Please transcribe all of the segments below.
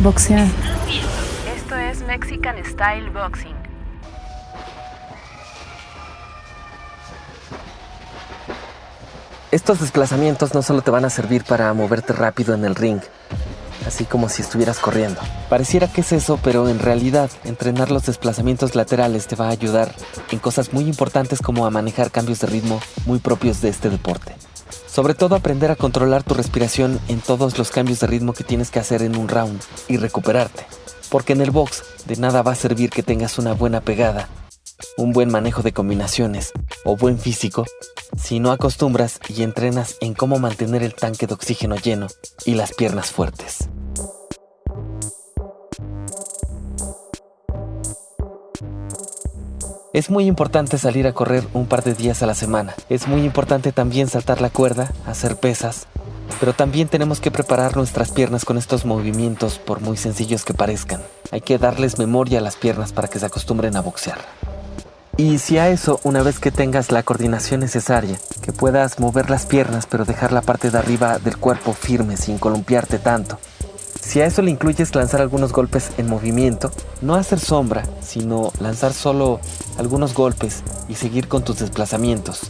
Boxear. Esto es Mexican Style Boxing. Estos desplazamientos no solo te van a servir para moverte rápido en el ring, así como si estuvieras corriendo. Pareciera que es eso, pero en realidad entrenar los desplazamientos laterales te va a ayudar en cosas muy importantes como a manejar cambios de ritmo muy propios de este deporte. Sobre todo aprender a controlar tu respiración en todos los cambios de ritmo que tienes que hacer en un round y recuperarte. Porque en el box de nada va a servir que tengas una buena pegada, un buen manejo de combinaciones o buen físico si no acostumbras y entrenas en cómo mantener el tanque de oxígeno lleno y las piernas fuertes. Es muy importante salir a correr un par de días a la semana. Es muy importante también saltar la cuerda, hacer pesas, pero también tenemos que preparar nuestras piernas con estos movimientos por muy sencillos que parezcan. Hay que darles memoria a las piernas para que se acostumbren a boxear. Y si a eso, una vez que tengas la coordinación necesaria, que puedas mover las piernas pero dejar la parte de arriba del cuerpo firme sin columpiarte tanto, si a eso le incluyes lanzar algunos golpes en movimiento, no hacer sombra, sino lanzar solo algunos golpes y seguir con tus desplazamientos.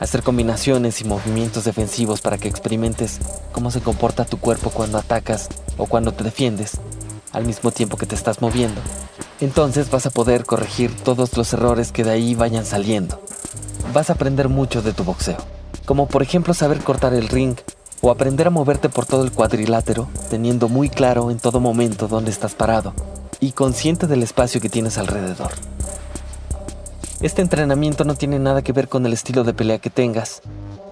Hacer combinaciones y movimientos defensivos para que experimentes cómo se comporta tu cuerpo cuando atacas o cuando te defiendes, al mismo tiempo que te estás moviendo. Entonces vas a poder corregir todos los errores que de ahí vayan saliendo. Vas a aprender mucho de tu boxeo, como por ejemplo saber cortar el ring o aprender a moverte por todo el cuadrilátero, teniendo muy claro en todo momento dónde estás parado y consciente del espacio que tienes alrededor. Este entrenamiento no tiene nada que ver con el estilo de pelea que tengas.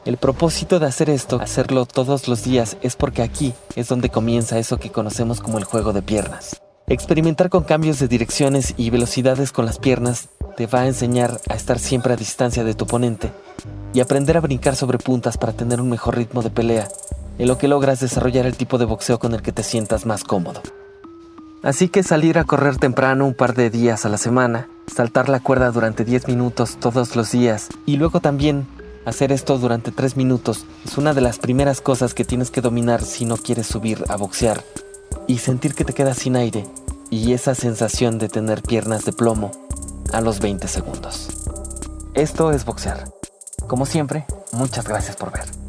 El propósito de hacer esto, hacerlo todos los días, es porque aquí es donde comienza eso que conocemos como el juego de piernas. Experimentar con cambios de direcciones y velocidades con las piernas te va a enseñar a estar siempre a distancia de tu oponente y aprender a brincar sobre puntas para tener un mejor ritmo de pelea, en lo que logras desarrollar el tipo de boxeo con el que te sientas más cómodo. Así que salir a correr temprano un par de días a la semana, saltar la cuerda durante 10 minutos todos los días y luego también hacer esto durante 3 minutos es una de las primeras cosas que tienes que dominar si no quieres subir a boxear y sentir que te quedas sin aire y esa sensación de tener piernas de plomo a los 20 segundos. Esto es boxear. Como siempre, muchas gracias por ver.